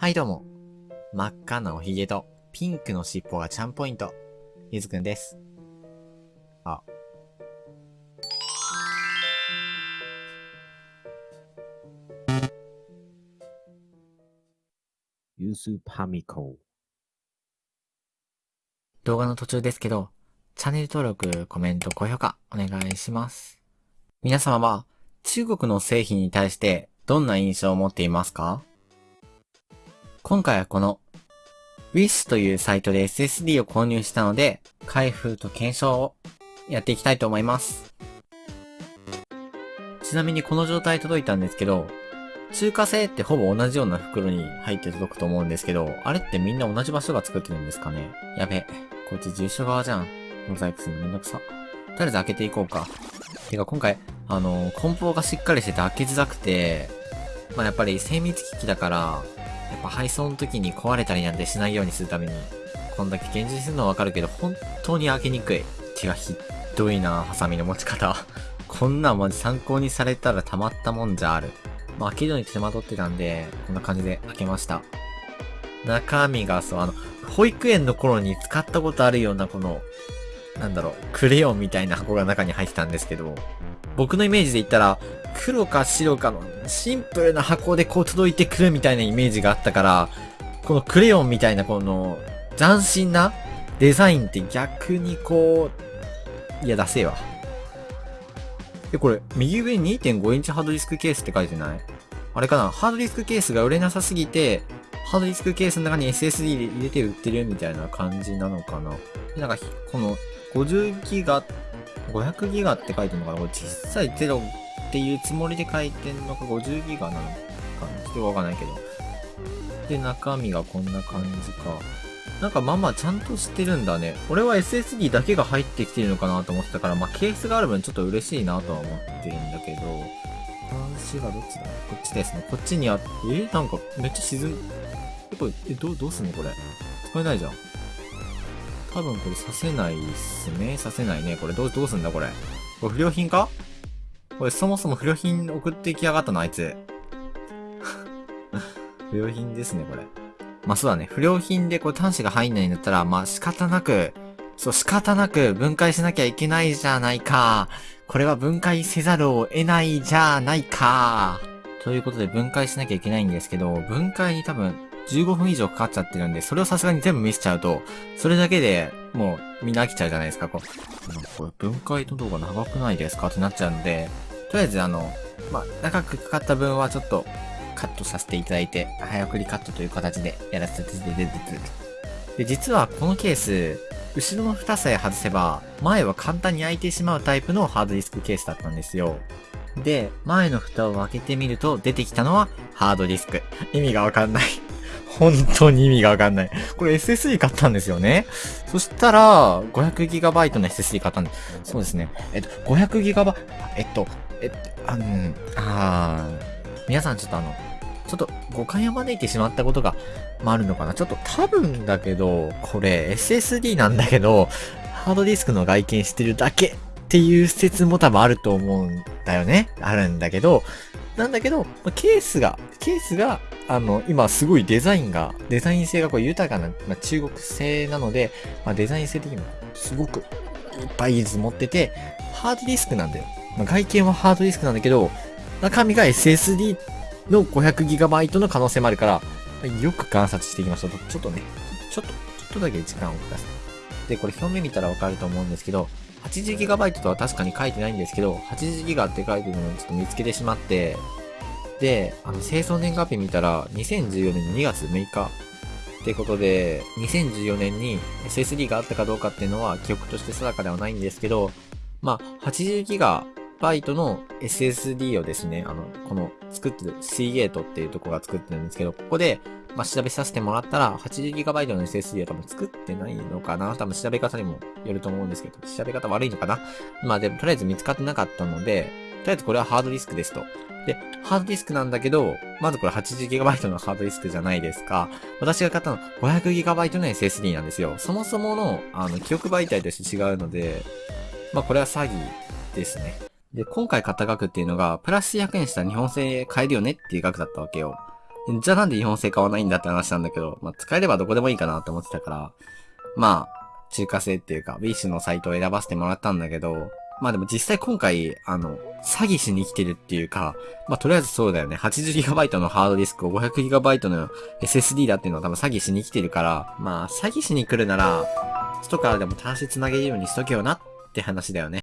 はいどうも。真っ赤なおひげとピンクの尻尾がチャンポイント。ゆずくんです。あ。ユースパミコ。動画の途中ですけど、チャンネル登録、コメント、高評価、お願いします。皆様は、中国の製品に対して、どんな印象を持っていますか？今回はこの、Wish というサイトで SSD を購入したので、開封と検証をやっていきたいと思います。ちなみにこの状態届いたんですけど、中華製ってほぼ同じような袋に入って届くと思うんですけど、あれってみんな同じ場所が作ってるんですかね？やべ、こっち住所側じゃん。モザイクするのめんどくさ。とりあえず開けていこうか。てか今回、あの、梱包がしっかりしてて開けづらくて、まあやっぱり精密機器だから、やっぱ配送の時に壊れたりなんてしないようにするために、こんだけ厳重にするのはわかるけど、本当に開けにくい。手がひどいな、ハサミの持ち方。こんなんマジ参考にされたらたまったもんじゃある。まあ開けるのに手間取ってたんで、こんな感じで開けました。中身がそう、あの、保育園の頃に使ったことあるようなこの、なんだろう、クレヨンみたいな箱が中に入ってたんですけど、僕のイメージで言ったら、黒か白かのシンプルな箱でこう届いてくるみたいなイメージがあったから、このクレヨンみたいなこの斬新なデザインって逆にこう、いや、出せえわ。え、これ、右上に2.5インチハードディスクケースって書いてない？あれかな？ハードディスクケースが売れなさすぎて、ハードディスクケースの中に SSD で入れて売ってるみたいな感じなのかななんか、この50ギガ、500ギガって書いてるのかなこれ小さい0っていうつもりで書いてんのか50ギガなのかなちょっとわかんないけど。で、中身がこんな感じか。なんかまあまあちゃんとしてるんだね。俺は SSD だけが入ってきてるのかなと思ってたから、まあケースがある分ちょっと嬉しいなとは思ってるんだけど、端子がどっちだ？こっちですね。こっちにあって、え？なんかめっちゃ沈む。え、これ、え、どう、どうすんのこれ？使えないじゃん。多分これさせないっすね。させないね。これどう、どうすんだこれ？これ不良品か？これそもそも不良品送ってきやがったのあいつ。不良品ですね、これ。まあそうだね。不良品でこう端子が入んないんだったら、まあ仕方なく、そう仕方なく分解しなきゃいけないじゃないか。これは分解せざるを得ないじゃないか。ということで分解しなきゃいけないんですけど、分解に多分15分以上かかっちゃってるんで、それをさすがに全部見せちゃうと、それだけでもうみんな飽きちゃうじゃないですか。こう、これ分解の動画長くないですかってなっちゃうんで、とりあえずあの、まあ、長くかかった分はちょっとカットさせていただいて、早送りカットという形でやらせていただいて、で、実はこのケース、後ろの蓋さえ外せば、前は簡単に開いてしまうタイプのハードディスクケースだったんですよ。で、前の蓋を開けてみると出てきたのはハードディスク。意味がわかんない。本当に意味がわかんない。これ SSD 買ったんですよね。そしたら、500GB の SSD 買ったんです、そうですね。えっと、500GB、えっと、えっと、あの、あー皆さんちょっとあの、ちょっと誤解を招いてしまったことが、まあ、あるのかな。ちょっと多分だけど、これ SSD なんだけど、ハードディスクの外見してるだけっていう説も多分あると思うんだよね。あるんだけど、なんだけど、ケースが、ケースが、あの、今すごいデザインが、デザイン性がこう豊かな、まあ、中国製なので、まあ、デザイン性的にもすごくいっぱい技術持ってて、ハードディスクなんだよ。まあ、外見はハードディスクなんだけど、中身が SSD の 500GB の可能性もあるから、よく観察していきましょう。ちょっとね、ちょっと、ちょっとだけ時間をください。で、これ表面見たらわかると思うんですけど、80GB とは確かに書いてないんですけど、80GB って書いてるのをちょっと見つけてしまって、で、あの、清掃年月日見たら、2014年2月6日ってことで、2014年に SSD があったかどうかっていうのは記憶として定かではないんですけど、まあ、80GB の SSD をですね、あの、この作ってる Seagate っていうとこが作ってるんですけど、ここで、まあ、調べさせてもらったら、80GB の SSD は多分作ってないのかな多分調べ方にもよると思うんですけど、調べ方悪いのかなまあでも、とりあえず見つかってなかったので、とりあえずこれはハードディスクですと。で、ハードディスクなんだけど、まずこれ 80GB のハードディスクじゃないですか。私が買ったの 500GB の SSD なんですよ。そもそもの、あの、記憶媒体として違うので、まあこれは詐欺ですね。で、今回買った額っていうのが、プラス100円したら日本製買えるよねっていう額だったわけよ。じゃあなんで日本製買わないんだって話なんだけど、まあ、使えればどこでもいいかなって思ってたから、まあ、中華製っていうか、ビーシュのサイトを選ばせてもらったんだけど、まあでも実際今回、あの、詐欺しに来てるっていうか、まあとりあえずそうだよね。80GB のハードディスクを 500GB の SSD だっていうのは多分詐欺しに来てるから、まあ詐欺しに来るなら、外からでも端子繋げるようにしとけよなって話だよね。